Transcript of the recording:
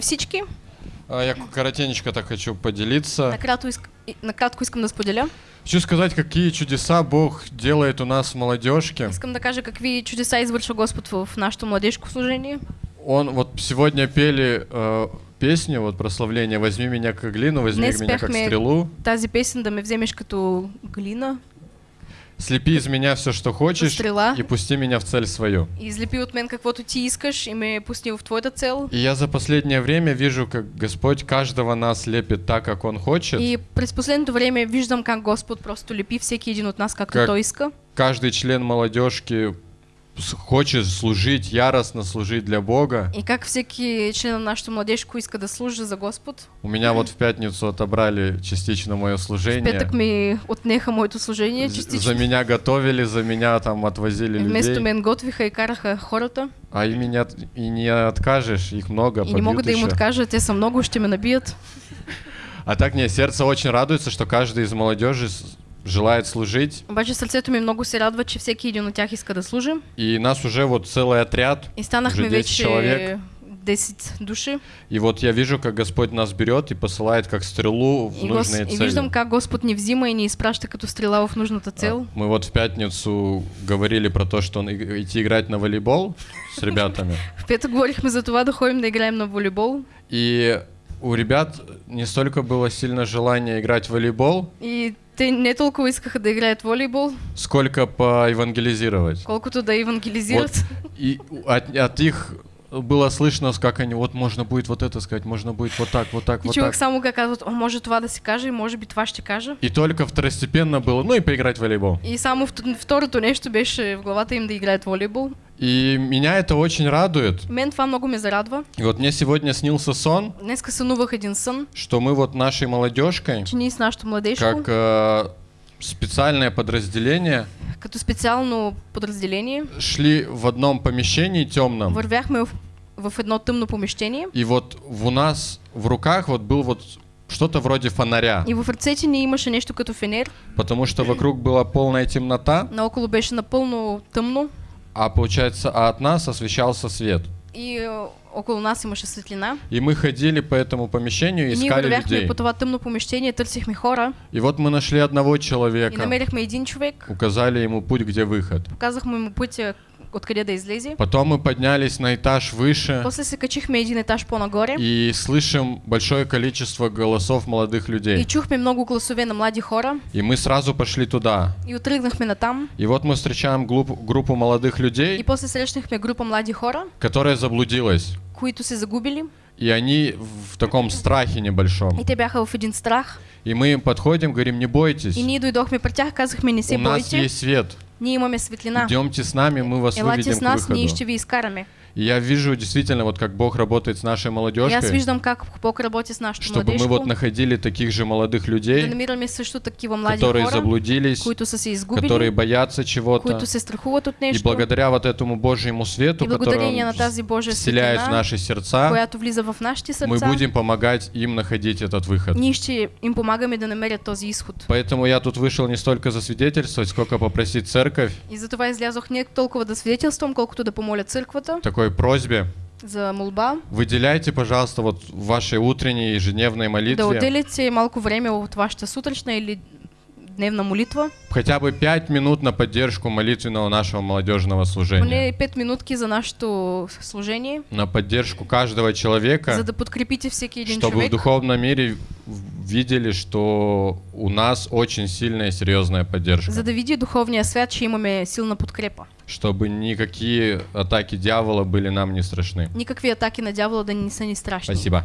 всички. А, Я коротенечко так хочу поделиться. Накратко, иск... и- накратко искам да споделя. Хочу сказать, какие чудеса Бог делает у нас в молодежке. Искам да кажа какви чудеса извършва Господ в нашето младежко служение. Он вот сегодня пели э, песню, вот прославление «Возьми меня как глину, возьми Днес меня как стрелу, Тази песен да ме вземеш като глина слепи из меня все, что хочешь, Стрела. и пусти меня в цель свою». и излепи от мен каквото ти искаш и ме пусни в твоята цел. И я за последнее время вижу, как Господь каждого нас лепит так, как Он хочет. И през последното време виждам как Господ просто лепи всеки един от нас както Как- Той иска. Каждый член молодежки хочет служить, яростно служить для Бога. И как всеки член на нашето младежко иска да служи за Господ. У меня вот в пятницу отобрали частично мое В служение. петък ми отнеха моето служение частично. За меня готовили, за меня там отвозили Вместо людей. мен готвиха и караха хората. А и не, от- и не откажешь, их много, И не мога да им еще. откажа, те са много, ще ме набият. А так не, сердце очень радуется, что каждый из молодежи желает служить. Обаче сърцето ми много се радва, че всеки един от тях иска да служи. И нас уже вот целый отряд. И станахме Уже 10 вече човек. 10 души. И вот я вижу, как Господь нас берет и посылает как стрелу в И, гос... нужные и цели. виждам как Господ ни взима и ни изпраща като стрела в нужната цел. Мы вот в пятницу говорили про то, что он и- идти играть на волейбол с ребятами. В петък говорихме за това да ходим да играем на волейбол. И у ребят не столько было сильно желание играть в волейбол, И те не толкова искаха да играят волейбол, сколько поевангелизировать. колкото да евангелизират. И от, от их было слышно, как они, вот можно будет вот это сказать, можно будет вот так, вот так, И вот човек так. само как казват, о, може това да се каже, може би това ще кажа. И только второстепенно было, ну и поиграть в волейбол. И само вт- второто нещо беше в главата им да играят волейбол. И меня это очень радует. Мен това много ме зарадва. И вот мне сегодня снился сон, Днеска сънувах един сън, что мы вот нашей молодежкой, че ние с нашото младежко, как э, специальное подразделение, като специално подразделение, шли в одном помещении темном. вървяхме в, в едно тъмно помещение И вот в- у нас в руках вот был вот что-то вроде фонаря, и в ръцете ни имаше нещо като фенер, потому что вокруг была полная темнота, наоколо беше напълно тъмно а получается, а от нас освещался свет. и е, около нас имаше светлина. И мы ходили по этому помещению и И ние искали людей. по това тъмно помещение, търсихме хора И вот мы нашли одного и человека, намерихме един човек, указали ему путь, где выход. показахме му пътя откъде да излезе. Потом мы поднялись на этаж выше После се качихме един етаж по-нагоре и слышим большое количество голосов молодых и людей. чухме много гласове на млади хора И мы сразу пошли туда. и отръгнахме натам. И вот мы встречаем глуп- группу молодых И людей, после срещнахме група млади хора, которая заблудилась. които се загубили И они в таком страхе небольшом. и те бяха в един страх. И мы им подходим, говорим, не бойтесь, И ние дойдохме при тях, казахме не се у нас есть свет. Ние имаме светлина. Идемте с нами, мы вас Елате выведем с к нас, ние ще ви изкараме. И я вижу действительно, вот как Бог работает с нашей молодежкой, виждам как Бог работи с нашото чтобы мы вот находили таких же молодых людей, которые хора, заблудились, изгубили, которые боятся чего-то. И благодаря вот этому Божьему свету, который Он вселяет в наши сердца, в нашите мы будем помогать им находить этот выход. им помагаме да намерят този изход. Поэтому я тут вышел не столько засвидетельствовать, сколько попросить церковь И затова излязох не толкова да свидетелствам, колкото да помоля църквата такой просьбе. за молба, Выделяйте, пожалуйста, вот в вашей утренней ежедневной да молитве отделите малко време от вашата сутрешна или дневна молитва, хотя бы 5 минут на поддержку молитвенного нашего молодежного служения. поне 5 минутки за нашето служение, На поддержку каждого человека, за да подкрепите един чтобы в човек, духовном мире в- видели, что у нас очень сильная и серьезная поддержка. за да види духовния свят, че имаме силна подкрепа. Чтобы никакие атаки дьявола были нам не страшны. Никакви атаки на дявола да не са ни страшни. Спасибо.